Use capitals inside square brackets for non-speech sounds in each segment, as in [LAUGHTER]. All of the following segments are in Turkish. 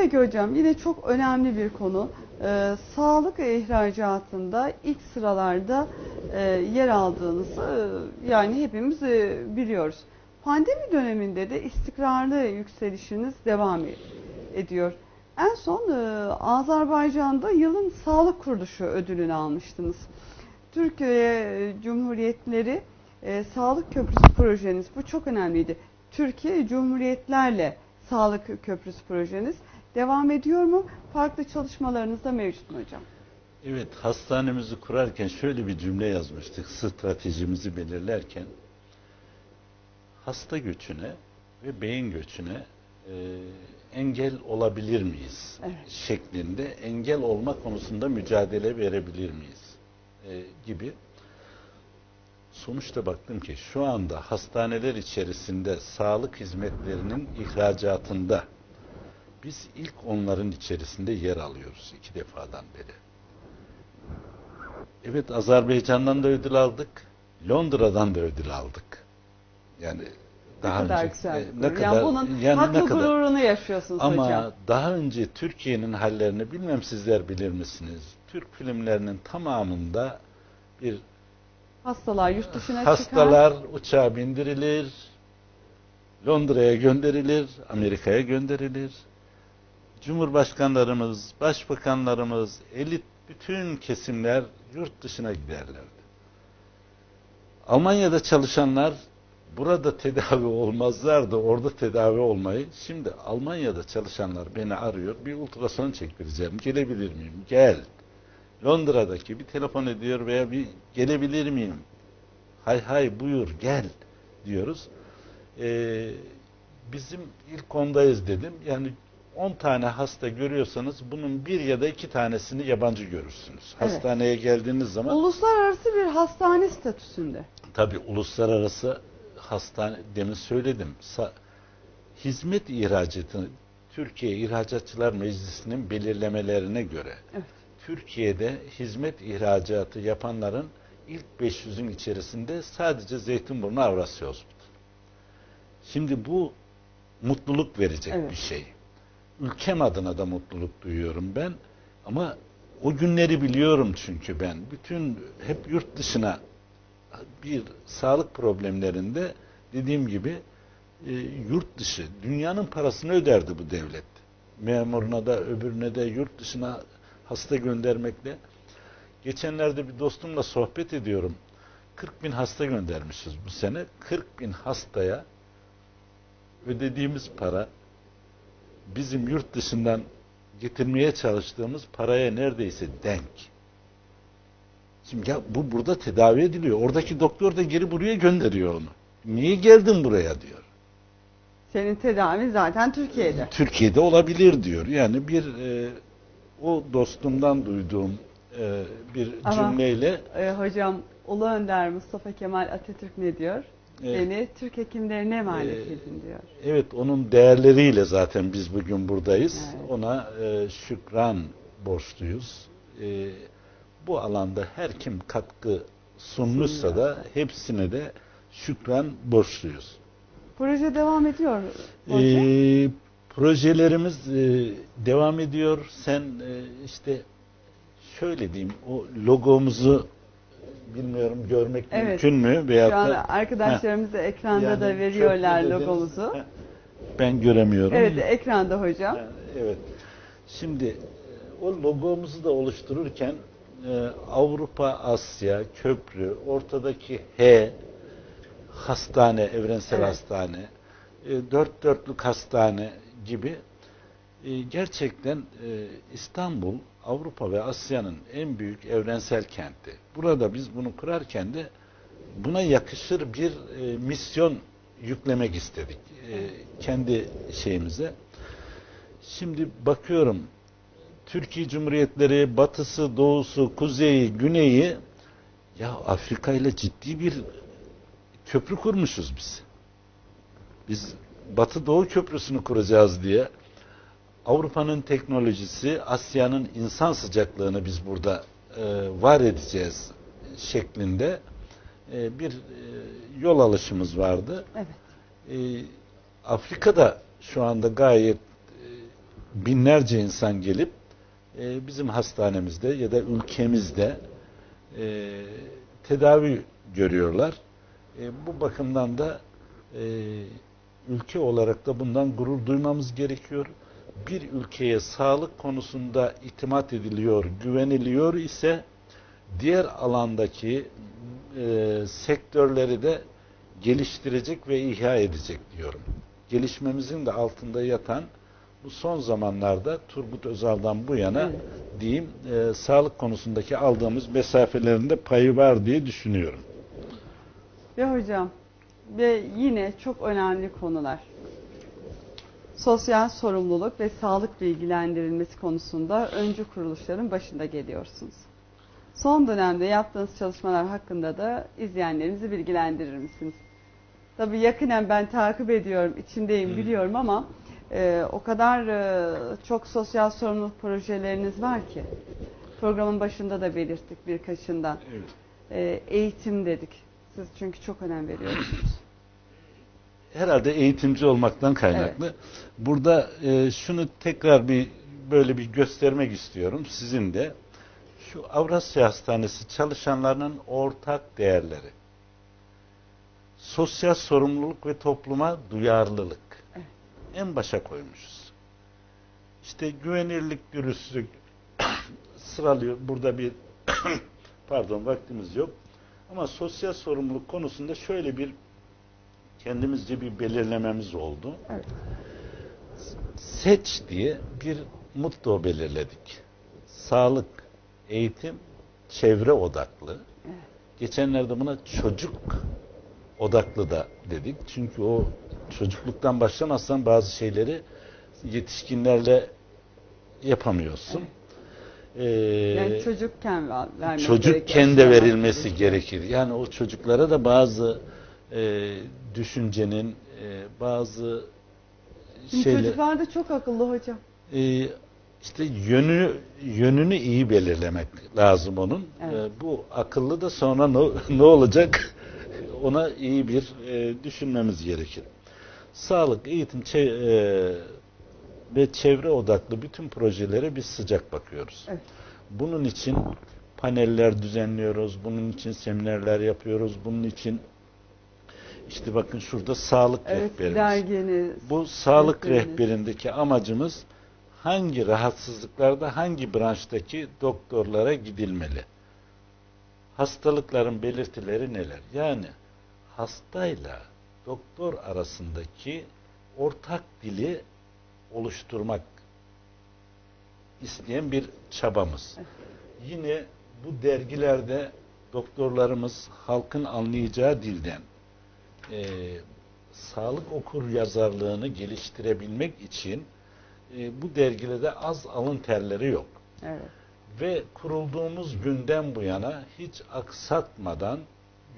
Peki hocam yine çok önemli bir konu. Ee, sağlık ihracatında ilk sıralarda e, yer aldığınızı e, yani hepimiz e, biliyoruz. Pandemi döneminde de istikrarlı yükselişiniz devam e- ediyor. En son e, Azerbaycan'da yılın sağlık kuruluşu ödülünü almıştınız. Türkiye e, Cumhuriyetleri e, Sağlık Köprüsü projeniz bu çok önemliydi. Türkiye Cumhuriyetlerle Sağlık Köprüsü projeniz devam ediyor mu? Farklı çalışmalarınız da mevcut mu hocam? Evet, hastanemizi kurarken şöyle bir cümle yazmıştık stratejimizi belirlerken. Hasta göçüne ve beyin göçüne e, engel olabilir miyiz? Evet. Şeklinde engel olma konusunda mücadele verebilir miyiz? E, gibi. Sonuçta baktım ki şu anda hastaneler içerisinde sağlık hizmetlerinin ihracatında biz ilk onların içerisinde yer alıyoruz iki defadan beri. Evet Azerbaycan'dan da ödül aldık. Londra'dan da ödül aldık. Yani daha ne kadar önce güzel. e, gurur. yani bunun yani haklı ne kadar- gururunu yaşıyorsunuz ama hocam. daha önce Türkiye'nin hallerini bilmem sizler bilir misiniz? Türk filmlerinin tamamında bir Hastalar yurt dışına çıkar. hastalar uçağa bindirilir, Londra'ya gönderilir, Amerika'ya gönderilir. Cumhurbaşkanlarımız, başbakanlarımız, elit bütün kesimler yurt dışına giderlerdi. Almanya'da çalışanlar burada tedavi olmazlardı, orada tedavi olmayı. Şimdi Almanya'da çalışanlar beni arıyor, bir ultrason çektireceğim, gelebilir miyim? Gel. Londra'daki bir telefon ediyor veya bir gelebilir miyim? Hay hay buyur gel diyoruz. Ee, bizim ilk ondayız dedim. Yani 10 tane hasta görüyorsanız bunun bir ya da iki tanesini yabancı görürsünüz. Evet. Hastaneye geldiğiniz zaman Uluslararası bir hastane statüsünde. Tabi uluslararası hastane demin söyledim. Sa- hizmet ihracatını Türkiye İhracatçılar Meclisi'nin belirlemelerine göre Evet. Türkiye'de hizmet ihracatı yapanların ilk 500'ün içerisinde sadece Zeytinburnu Avrasya Hospital. Şimdi bu mutluluk verecek Evet. bir şey. Ülkem adına da mutluluk duyuyorum ben. Ama o günleri biliyorum çünkü ben. Bütün hep yurt dışına bir sağlık problemlerinde dediğim gibi e, yurt dışı dünyanın parasını öderdi bu devlet. Memuruna da öbürüne de yurt dışına hasta göndermekle. Geçenlerde bir dostumla sohbet ediyorum. 40 bin hasta göndermişiz bu sene. 40 bin hastaya ödediğimiz para bizim yurt dışından getirmeye çalıştığımız paraya neredeyse denk. Şimdi ya bu burada tedavi ediliyor. Oradaki doktor da geri buraya gönderiyor onu. Niye geldin buraya diyor. Senin tedavin zaten Türkiye'de. Türkiye'de olabilir diyor. Yani bir e, o dostumdan duyduğum e, bir Ama- cümleyle Ee, hocam Ulu Önder Mustafa Kemal Atatürk ne diyor? Beni Türk hekimlerine emanet Ee, edin diyor. Evet onun değerleriyle zaten biz bugün buradayız. Evet. Ona e, şükran borçluyuz. E, bu alanda her kim katkı sunmuşsa da hepsine de şükran borçluyuz. Proje devam ediyor hocam. E, projelerimiz e, devam ediyor. Sen e, işte şöyle diyeyim o logomuzu bilmiyorum görmek Evet. mümkün mü? Veyahut Şu an da- arkadaşlarımız da ekranda Yani da veriyorlar dediniz. logomuzu. Heh, Ben göremiyorum. Evet ekranda hocam. Yani, Evet. Şimdi e, o logomuzu da oluştururken e, Avrupa, Asya, köprü, ortadaki H, hastane, evrensel Evet. hastane, e, dört dörtlük hastane gibi e, gerçekten e, İstanbul, Avrupa ve Asya'nın en büyük evrensel kenti. Burada biz bunu kurarken de buna yakışır bir e, misyon yüklemek istedik e, kendi şeyimize. Şimdi bakıyorum Türkiye Cumhuriyetleri batısı, doğusu, kuzeyi, güneyi ya Afrika ile ciddi bir köprü kurmuşuz biz. Biz Batı Doğu Köprüsü'nü kuracağız diye Avrupa'nın teknolojisi, Asya'nın insan sıcaklığını biz burada e, var edeceğiz şeklinde e, bir e, yol alışımız vardı. Evet. E, Afrika'da şu anda gayet e, binlerce insan gelip e, bizim hastanemizde ya da ülkemizde e, tedavi görüyorlar. E, bu bakımdan da e, ülke olarak da bundan gurur duymamız gerekiyor. Bir ülkeye sağlık konusunda itimat ediliyor, güveniliyor ise diğer alandaki e, sektörleri de geliştirecek ve ihya edecek diyorum. Gelişmemizin de altında yatan bu son zamanlarda Turgut Özal'dan bu yana Evet. diyeyim e, sağlık konusundaki aldığımız mesafelerinde payı var diye düşünüyorum. Ve hocam ve yine çok önemli konular. Sosyal sorumluluk ve sağlık bilgilendirilmesi konusunda öncü kuruluşların başında geliyorsunuz. Son dönemde yaptığınız çalışmalar hakkında da izleyenlerimizi bilgilendirir misiniz? Tabii yakinen ben takip ediyorum, içindeyim biliyorum ama e, o kadar e, çok sosyal sorumluluk projeleriniz var ki. Programın başında da belirttik birkaçından. E, eğitim dedik. Siz çünkü çok önem veriyorsunuz. Herhalde eğitimci olmaktan kaynaklı. Burada e, şunu tekrar bir böyle bir göstermek istiyorum sizin de. Şu Avrasya Hastanesi çalışanlarının ortak değerleri. Sosyal sorumluluk ve topluma duyarlılık. Evet. En başa koymuşuz. İşte güvenirlik, dürüstlük [COUGHS] sıralıyor. Burada bir [COUGHS] pardon vaktimiz yok. Ama sosyal sorumluluk konusunda şöyle bir kendimizce bir belirlememiz oldu. Evet. Seç diye bir motto belirledik. Sağlık, eğitim, çevre odaklı. Evet. Geçenlerde buna çocuk odaklı da dedik. Çünkü o çocukluktan başlamazsan bazı şeyleri yetişkinlerle yapamıyorsun. Ee, Yani çocukken ver- vermek çocukken de verilmesi gerekir. Yani o çocuklara da bazı e, düşüncenin, e, bazı Şimdi şeyler, çocuklar da çok akıllı hocam. e, işte yönü yönünü iyi belirlemek lazım onun. Evet. E, bu akıllı da sonra ne, [LAUGHS] ne olacak? Ona iyi bir e, düşünmemiz gerekir. Sağlık, eğitim çe- e, ve çevre odaklı bütün projelere biz sıcak bakıyoruz. Evet. Bunun için paneller düzenliyoruz, bunun için seminerler yapıyoruz, bunun için işte bakın şurada sağlık Evet, rehberimiz. derginiz. Bu sağlık rehberiniz. rehberindeki amacımız hangi rahatsızlıklarda hangi branştaki doktorlara gidilmeli? Hastalıkların belirtileri neler? Yani hastayla doktor arasındaki ortak dili oluşturmak isteyen bir çabamız. Yine bu dergilerde doktorlarımız halkın anlayacağı dilden e, sağlık okur yazarlığını geliştirebilmek için e, bu dergilerde az alın terleri yok. Evet. Ve kurulduğumuz günden bu yana hiç aksatmadan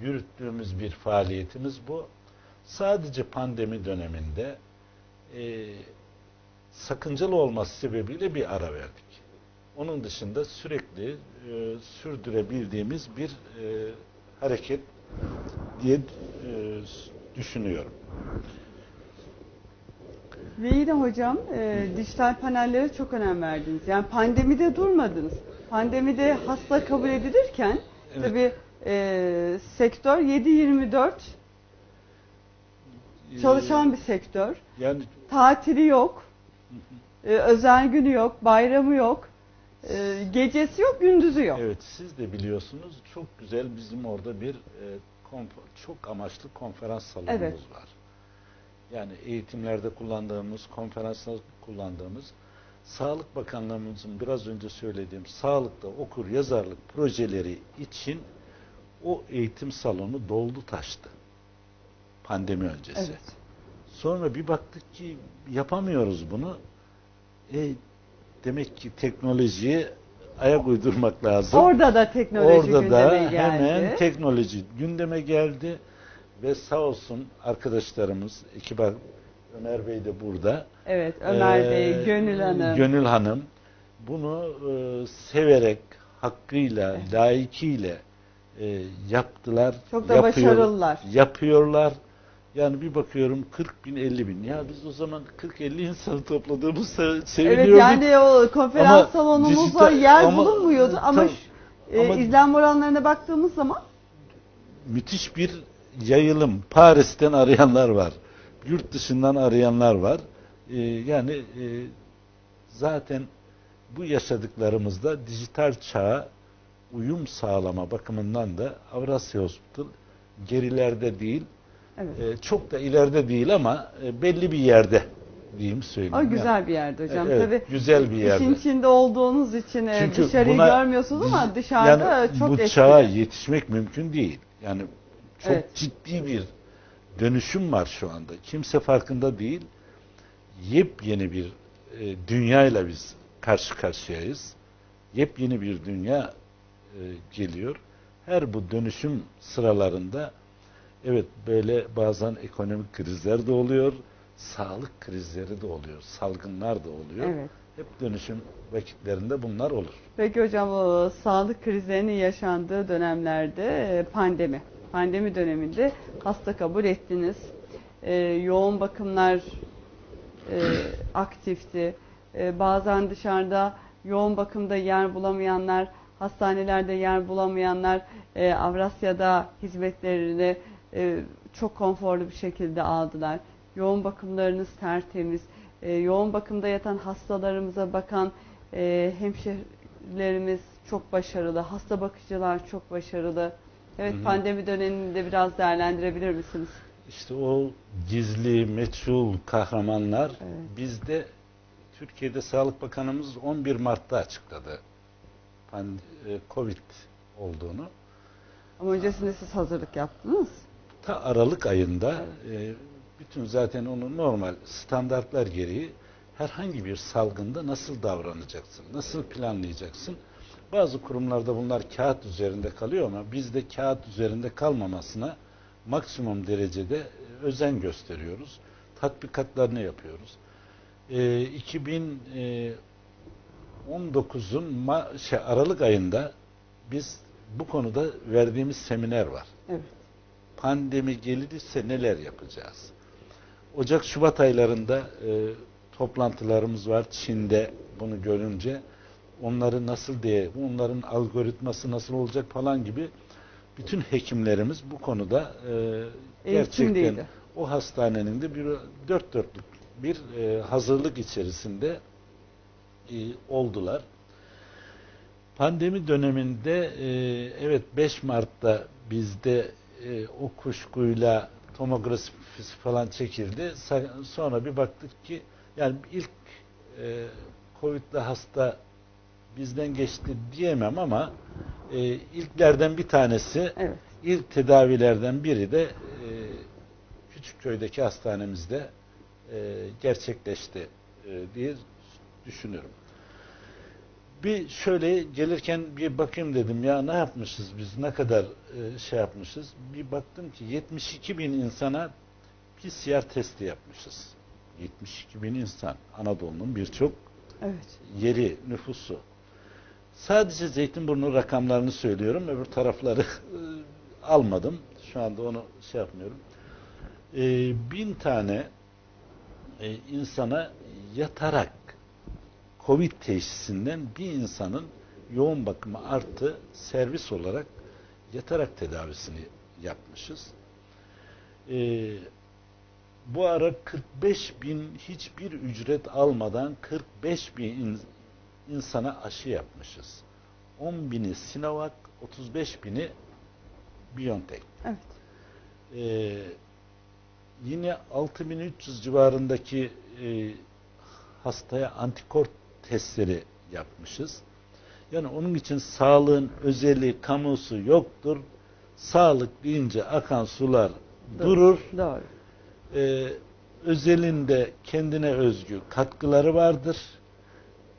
yürüttüğümüz bir faaliyetimiz bu. Sadece pandemi döneminde e, sakıncalı olması sebebiyle bir ara verdik. Onun dışında sürekli e, sürdürebildiğimiz bir e, hareket diye e, düşünüyorum. Ve yine hocam e, dijital panellere çok önem verdiniz. Yani pandemide durmadınız. Pandemide hasta kabul edilirken Evet. tabii e, sektör 7-24 çalışan bir sektör. Yani Tatili yok. E, özel günü yok. Bayramı yok. E, gecesi yok. Gündüzü yok. evet siz de biliyorsunuz çok güzel bizim orada bir e, çok amaçlı konferans salonumuz Evet. var. Yani eğitimlerde kullandığımız, konferanslarda kullandığımız Sağlık Bakanlığımızın biraz önce söylediğim sağlıkta okur yazarlık projeleri için o eğitim salonu doldu taştı. Pandemi öncesi. Evet. Sonra bir baktık ki yapamıyoruz bunu. E, demek ki teknolojiye ayak uydurmak lazım. Orada da teknoloji Orada gündeme da geldi. hemen teknoloji gündeme geldi ve sağ olsun arkadaşlarımız, ekip ar- Ömer Bey de burada. evet Ömer Ee, Bey, Gönül Hanım. Gönül Hanım bunu e, severek, hakkıyla, layıkıyla e, yaptılar. Çok da yapıyor- başarılılar. Yapıyorlar Yani bir bakıyorum 40 bin 50 bin. Ya biz o zaman 40-50 insanı topladığımızda seviniyorduk. Evet yani o konferans Ama salonumuzda yer ama- bulunmuyordu ama, şu- e, Ama- izlenme oranlarına baktığımız zaman müthiş bir yayılım. Paris'ten arayanlar var. Yurt dışından arayanlar var. Ee, yani e, zaten bu yaşadıklarımızda dijital çağa uyum sağlama bakımından da Avrasya Hospital gerilerde değil, evet. e, çok da ileride değil ama e, belli bir yerde diyeyim söyleyeyim. O Yani. güzel bir yerde hocam. Evet, Tabii güzel bir yerde. işin içinde olduğunuz için e, Çünkü dışarıyı buna- görmüyorsunuz ama dışarıda yani çok bu etkili. çağa yetişmek mümkün değil. Yani çok Evet. ciddi bir dönüşüm var şu anda. Kimse farkında değil. Yepyeni bir e, dünyayla biz karşı karşıyayız. Yepyeni bir dünya e, geliyor. Her bu dönüşüm sıralarında evet böyle bazen ekonomik krizler de oluyor, sağlık krizleri de oluyor, salgınlar da oluyor. Evet. Hep dönüşüm vakitlerinde bunlar olur. Peki hocam o sağlık krizlerinin yaşandığı dönemlerde e, pandemi. Pandemi döneminde hasta kabul ettiniz. E, yoğun bakımlar e, aktifti. E, bazen dışarıda yoğun bakımda yer bulamayanlar, hastanelerde yer bulamayanlar e, Avrasya'da hizmetlerini e, çok konforlu bir şekilde aldılar. Yoğun bakımlarınız tertemiz. E, yoğun bakımda yatan hastalarımıza bakan e, hemşehrilerimiz çok başarılı. Hasta bakıcılar çok başarılı. Evet Hı hı. pandemi döneminde biraz değerlendirebilir misiniz? İşte o gizli, meçhul kahramanlar Evet. bizde Türkiye'de Sağlık Bakanımız 11 Mart'ta açıkladı. Pand- e, Covid olduğunu. Ama öncesinde siz hazırlık yaptınız. Ta Aralık ayında e, bütün zaten onu normal standartlar gereği herhangi bir salgında nasıl davranacaksın, nasıl planlayacaksın? Bazı kurumlarda bunlar kağıt üzerinde kalıyor ama biz de kağıt üzerinde kalmamasına maksimum derecede e, özen gösteriyoruz. Tatbikatlarını yapıyoruz. E, 2019'un ma- şey, Aralık ayında biz bu konuda verdiğimiz seminer var Evet. Pandemi gelirse neler yapacağız? Ocak Şubat aylarında e, toplantılarımız var Çin'de bunu görünce onları nasıl diye onların algoritması nasıl olacak falan gibi bütün hekimlerimiz bu konuda e, gerçekten o hastanenin de bir dört dörtlük bir e, hazırlık içerisinde e, oldular. Pandemi döneminde e, evet 5 Mart'ta bizde e, o kuşkuyla tomografisi falan çekildi. Sonra bir baktık ki yani ilk e, Covid'li hasta bizden geçti diyemem ama e, ilklerden bir tanesi Evet. ilk tedavilerden biri de e, Küçükköy'deki hastanemizde e, gerçekleşti e, diye düşünüyorum. Bir şöyle gelirken bir bakayım dedim ya ne yapmışız biz ne kadar e, şey yapmışız. Bir baktım ki 72 bin insana PCR testi yapmışız. 72 bin insan Anadolu'nun birçok Evet. yeri, nüfusu. Sadece Zeytinburnu rakamlarını söylüyorum. Öbür tarafları e, almadım. Şu anda onu şey yapmıyorum. E, bin tane e, insana yatarak Covid teşhisinden bir insanın yoğun bakımı artı servis olarak yatarak tedavisini yapmışız. E, bu ara 45 bin hiçbir ücret almadan 45 bin in- insana aşı yapmışız. 10 bini Sinovac, 35 bini BioNTech. Evet. Ee, yine 6300 civarındaki e, hastaya antikor testleri yapmışız. Yani onun için sağlığın özelliği, kamusu yoktur. Sağlık deyince akan sular Doğru. durur. Doğru. Ee, özelinde kendine özgü katkıları vardır.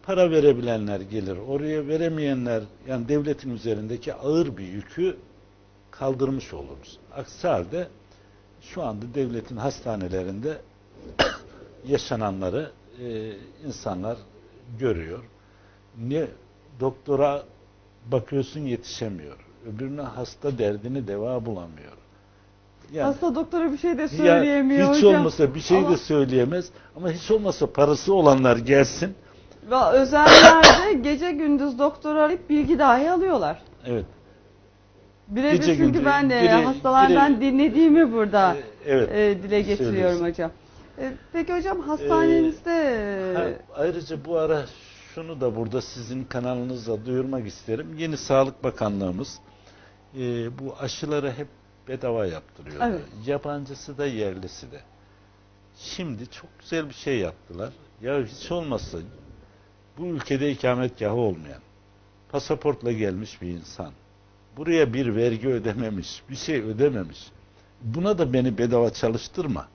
Para verebilenler gelir. Oraya veremeyenler yani devletin üzerindeki ağır bir yükü kaldırmış oluruz. Aksi halde şu anda devletin hastanelerinde [COUGHS] yaşananları e, insanlar görüyor. Ne doktora bakıyorsun yetişemiyor. Öbürüne hasta derdini deva bulamıyor. Yani Hasta doktora bir şey de ya söyleyemiyor hiç hocam. olmasa bir şey Ama- de söyleyemez ama hiç olmasa parası olanlar gelsin. Ve özellerde gece gündüz doktor arayıp bilgi dahi alıyorlar. Evet. Birebir çünkü gündüz ben de biri- hastalardan biri- dinlediğimi burada Ee, evet. e, dile getiriyorum söylüyorsun. hocam. E, peki hocam hastanenizde Ha, ayrıca bu ara şunu da burada sizin kanalınızda duyurmak isterim. Yeni Sağlık Bakanlığımız e, bu aşıları hep bedava yaptırıyor. Evet. Yabancısı da yerlisi de. Şimdi çok güzel bir şey yaptılar. Ya hiç olmazsa bu ülkede ikametgahı olmayan, pasaportla gelmiş bir insan, buraya bir vergi ödememiş, bir şey ödememiş. Buna da beni bedava çalıştırma.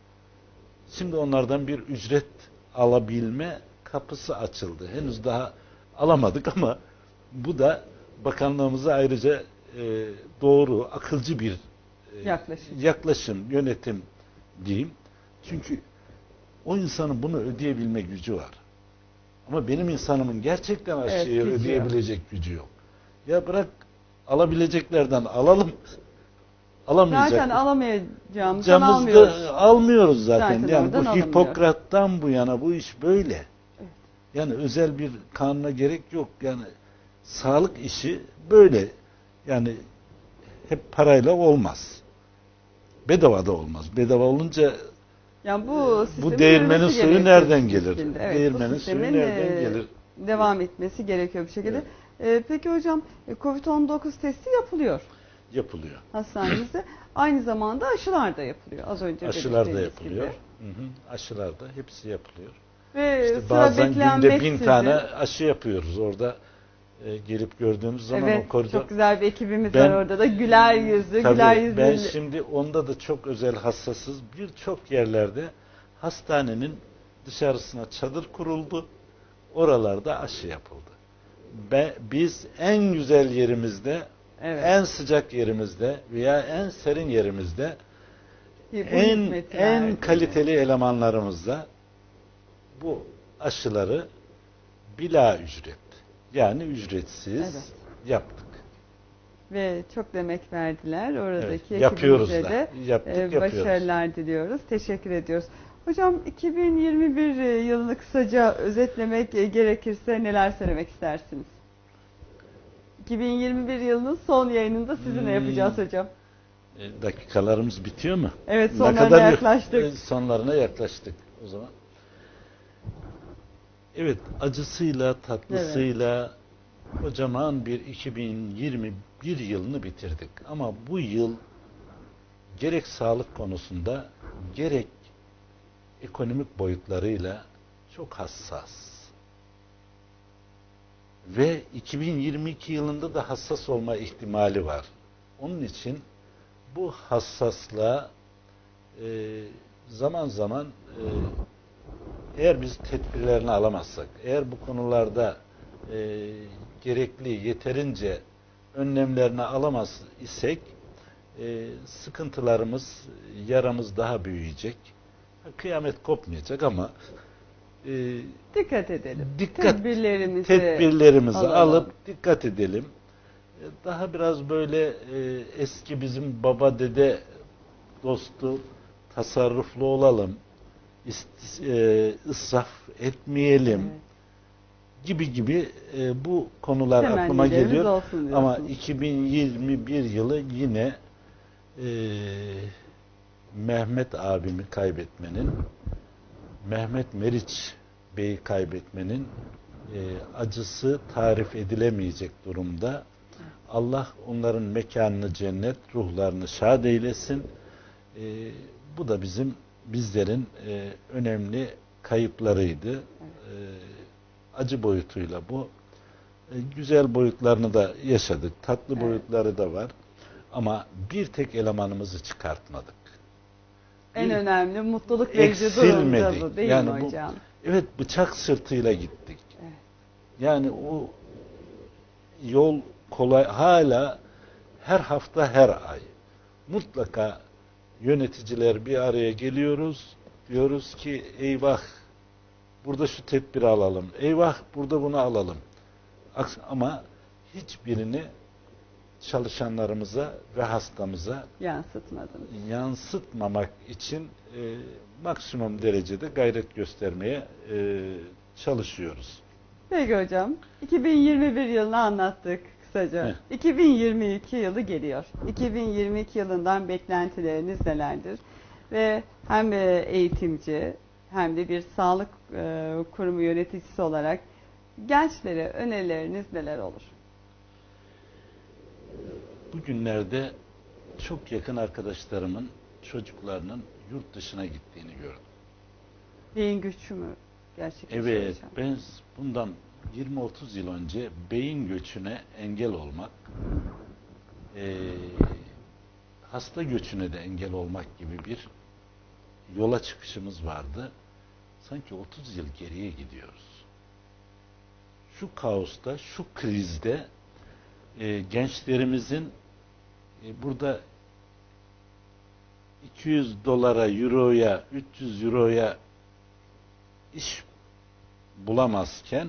Şimdi onlardan bir ücret alabilme kapısı açıldı. Henüz daha alamadık [LAUGHS] ama bu da bakanlığımıza ayrıca e, doğru, akılcı bir e, Yaklaşım. yaklaşım, yönetim diyeyim. Çünkü o insanın bunu ödeyebilme gücü var. Ama benim insanımın gerçekten Evet, gücü yok. ödeyebilecek gücü yok. Ya bırak alabileceklerden alalım. Alamayacak. zaten alamayacağımızdan almıyoruz. almıyoruz zaten. Zaten yani bu. Hipokrat'tan bu yana bu iş böyle. Yani özel bir kanuna gerek yok. Yani sağlık işi böyle. Yani hep parayla olmaz. Bedava da olmaz. Bedava olunca Yani bu sistemin bu değirmenin suyu nereden gelir? şekilde. Evet, Değirmenin suyu nereden e, gelir? Devam etmesi gerekiyor bir şekilde. E, peki hocam e, COVID-19 testi yapılıyor Yapılıyor. hastanenizde. Aynı zamanda aşılar da yapılıyor. Az önce Aşılar da yapılıyor. gibi. Hı hı. Aşılar da hepsi yapılıyor. Ve İşte bazen günde bin tane aşı yapıyoruz orada. e, gelip gördüğümüz zaman Evet, o koridor. çok güzel bir ekibimiz Ben- var orada da. Güler yüzlü, Tabii, güler yüzlü. ben şimdi onda da çok özel hassasız. Birçok yerlerde hastanenin dışarısına çadır kuruldu. Oralarda aşı yapıldı. Be, biz en güzel yerimizde, Evet. en sıcak yerimizde veya en serin yerimizde Bu en en verdi. kaliteli elemanlarımızla bu aşıları bila ücret yani ücretsiz Evet. yaptık. Ve çok demek verdiler. Oradaki Evet, yapıyoruz ekibimize da. de Yaptık, e, yapıyoruz. başarılar diliyoruz. Teşekkür ediyoruz. Hocam 2021 yılını kısaca özetlemek e, gerekirse neler söylemek istersiniz? 2021 yılının son yayınında sizinle Hmm. yapacağız hocam. E, dakikalarımız bitiyor mu? Evet Ne sonlarına kadar- yaklaştık. E, sonlarına yaklaştık o zaman. Evet, acısıyla, tatlısıyla kocaman bir 2021 yılını bitirdik. Ama bu yıl gerek sağlık konusunda gerek ekonomik boyutlarıyla çok hassas. Ve 2022 yılında da hassas olma ihtimali var. Onun için bu hassaslığa e, zaman zaman e, eğer biz tedbirlerini alamazsak, eğer bu konularda e, gerekli yeterince önlemlerini alamaz isek e, sıkıntılarımız, yaramız daha büyüyecek. Kıyamet kopmayacak ama e, Dikkat edelim. Dikkat- Tedbirlerimizi tedbirlerimizi alalım. alıp dikkat edelim. E, Daha biraz böyle e, eski bizim baba dede dostu tasarruflu olalım. İst, e, israf etmeyelim Evet. gibi gibi e, bu konular aklıma Temennilerimiz geliyor. Ama diyorsunuz. 2021 yılı yine e, Mehmet abimi kaybetmenin, Mehmet Meriç Bey'i kaybetmenin e, acısı tarif edilemeyecek durumda. Allah onların mekanını cennet, ruhlarını şad eylesin. E, bu da bizim bizlerin e, önemli kayıplarıydı. E, acı boyutuyla bu. E, güzel boyutlarını da yaşadık. Tatlı Evet. boyutları da var. Ama bir tek elemanımızı çıkartmadık. En önemli mutluluk verici durum da eksilmedik. bu değil Yani mi bu- hocam? Evet bıçak sırtıyla gittik. Evet. Yani o yol kolay hala her hafta her ay mutlaka yöneticiler bir araya geliyoruz. Diyoruz ki eyvah burada şu tedbiri alalım. Eyvah burada bunu alalım. Ama hiçbirini çalışanlarımıza ve hastamıza Yansıtmadınız. yansıtmamak için e, maksimum derecede gayret göstermeye e, çalışıyoruz. Peki hocam. 2021 yılını anlattık kısaca. Heh. 2022 yılı geliyor. 2022 yılından beklentileriniz nelerdir? Ve hem e, eğitimci hem de bir sağlık e, kurumu yöneticisi olarak gençlere önerileriniz neler olur? Bugünlerde çok yakın arkadaşlarımın çocuklarının yurt dışına gittiğini gördüm. Beyin göçü mü gerçekleşiyor Evet, hocam? ben bundan 20-30 yıl önce beyin göçüne engel olmak, eee, hasta göçüne de engel olmak gibi bir yola çıkışımız vardı. Sanki 30 yıl geriye gidiyoruz. Şu kaosta, şu krizde eee, gençlerimizin e, burada 200 dolara, euroya, 300 euroya iş bulamazken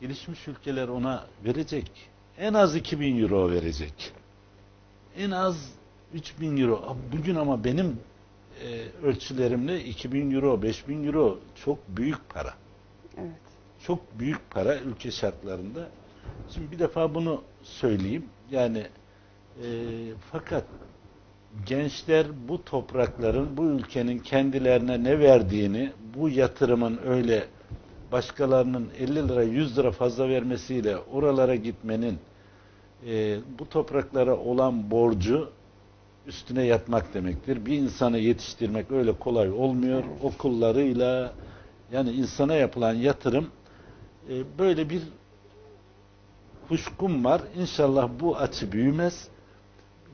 gelişmiş ülkeler ona verecek. En az 2000 euro verecek. En az 3000 euro. Bugün ama benim e, ölçülerimle 2000 euro, 5000 euro çok büyük para. Evet. Çok büyük para ülke şartlarında. Şimdi bir defa bunu söyleyeyim. Yani e, fakat gençler bu toprakların, bu ülkenin kendilerine ne verdiğini, bu yatırımın öyle başkalarının 50 lira, 100 lira fazla vermesiyle oralara gitmenin e, bu topraklara olan borcu üstüne yatmak demektir. Bir insanı yetiştirmek öyle kolay olmuyor. Okullarıyla yani insana yapılan yatırım e, böyle bir kuşkum var. İnşallah bu açı büyümez.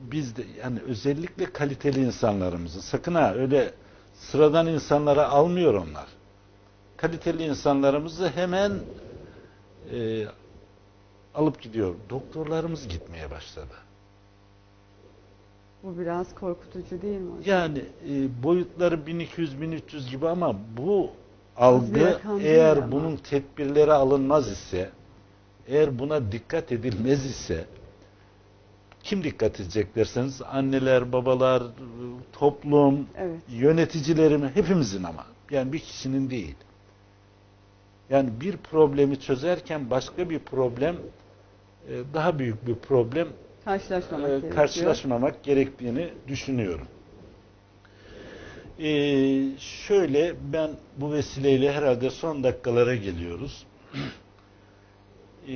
Biz de yani özellikle kaliteli insanlarımızı sakın ha öyle sıradan insanlara almıyor onlar. Kaliteli insanlarımızı hemen e, alıp gidiyor. Doktorlarımız gitmeye başladı. Bu biraz korkutucu değil mi hocam? Yani e, boyutları 1200-1300 gibi ama bu algı eğer ama. bunun tedbirleri alınmaz ise eğer buna dikkat edilmez ise kim dikkat edecek derseniz anneler, babalar, toplum, Evet. yöneticilerim hepimizin ama yani bir kişinin değil. Yani bir problemi çözerken başka bir problem e, daha büyük bir problem Karşılaşmamak e, karşılaşmamak gerektiğini düşünüyorum. E, şöyle ben bu vesileyle herhalde son dakikalara geliyoruz. E,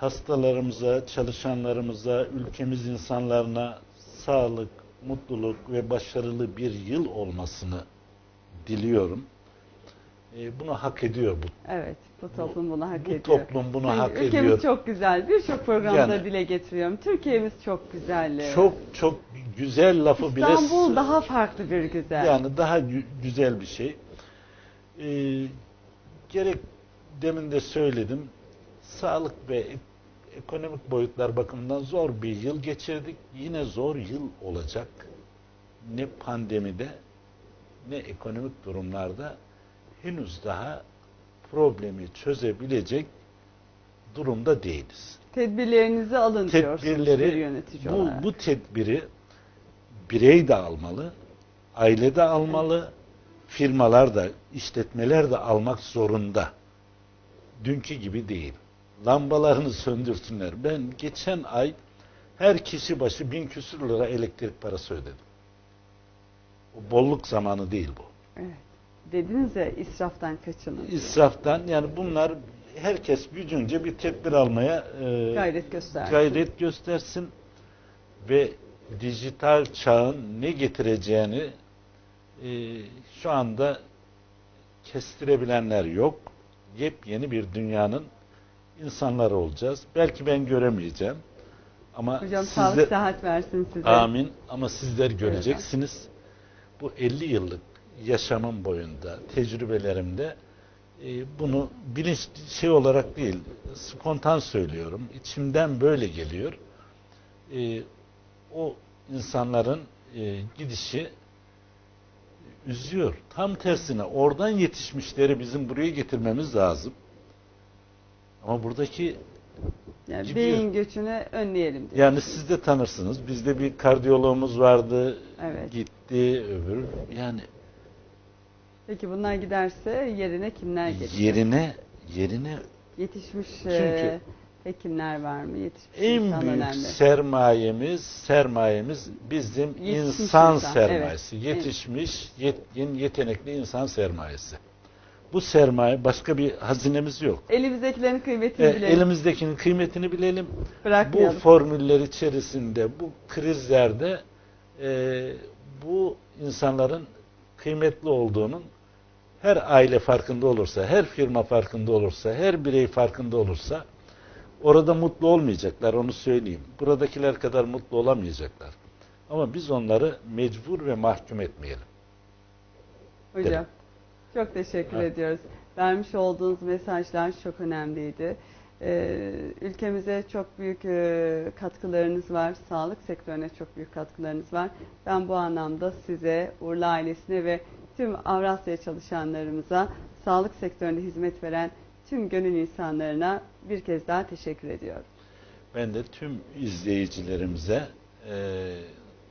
hastalarımıza, çalışanlarımıza, ülkemiz insanlarına sağlık, mutluluk ve başarılı bir yıl olmasını diliyorum. E, bunu hak ediyor bu Evet, bu toplum bunu hak bu ediyor. toplum bunu Yani hak ülkemiz ediyor. çok güzel. Birçok programda Yani- dile getiriyorum. Türkiye'miz çok güzel. Çok çok güzel lafı bile İstanbul daha farklı bir güzel. Yani daha gü- güzel bir şey. Ee, gerek demin de söyledim. Sağlık ve ek- ekonomik boyutlar bakımından zor bir yıl geçirdik. Yine zor yıl olacak. Ne pandemide ne ekonomik durumlarda henüz daha problemi çözebilecek durumda değiliz. Tedbirlerinizi alın Tedbirleri yönetici bu, olarak. bu tedbiri birey de almalı, aile de almalı, firmalar da, işletmeler de almak zorunda. Dünkü gibi değil. Lambalarını söndürsünler. Ben geçen ay her kişi başı bin küsür lira elektrik parası ödedim. O bolluk zamanı değil bu. Evet. Dediniz ya israftan kaçının. İsraftan yani bunlar herkes gücünce bir tedbir almaya e, Gayret göster. gayret göstersin ve dijital çağın ne getireceğini e, şu anda kestirebilenler yok. Yepyeni bir dünyanın insanları olacağız. Belki ben göremeyeceğim. Ama Hocam siz sağlık sıhhat versin size. Amin. Ama sizler göreceksiniz. Bu 50 yıllık yaşamım boyunda, tecrübelerimde e, bunu bilinç şey olarak değil, spontan söylüyorum. İçimden böyle geliyor. E, o insanların e, gidişi üzüyor. Tam tersine oradan yetişmişleri bizim buraya getirmemiz lazım. Ama buradaki Yani Gidiyor. beyin göçünü önleyelim diyor. Yani siz de tanırsınız. Bizde bir kardiyologumuz vardı. Evet. Gitti öbür. Yani Peki bunlar giderse yerine kimler gelecek? yerine yerine Yetişmiş Çünkü- e, hekimler var mı? Yetişmiş en büyük önemli. sermayemiz sermayemiz bizim Yetişmiş insan, insan, sermayesi. evet. Yetişmiş, yetkin, yetenekli insan sermayesi. Bu sermaye başka bir hazinemiz yok. Elimizdekilerin kıymetini E, bilelim. elimizdekinin kıymetini bilelim. Bu formüller içerisinde, bu krizlerde e, bu insanların kıymetli olduğunun her aile farkında olursa, her firma farkında olursa, her birey farkında olursa orada mutlu olmayacaklar onu söyleyeyim. Buradakiler kadar mutlu olamayacaklar. Ama biz onları mecbur ve mahkum etmeyelim. Hocam çok teşekkür Evet. ediyoruz. Vermiş olduğunuz mesajlar çok önemliydi. Ee, ülkemize çok büyük e, katkılarınız var. Sağlık sektörüne çok büyük katkılarınız var. Ben bu anlamda size, Urla ailesine ve tüm Avrasya çalışanlarımıza, sağlık sektöründe hizmet veren tüm gönül insanlarına bir kez daha teşekkür ediyorum. Ben de tüm izleyicilerimize e,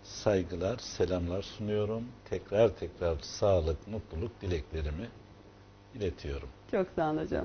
saygılar, selamlar sunuyorum. Tekrar tekrar sağlık, mutluluk dileklerimi iletiyorum. Çok sağ olun hocam.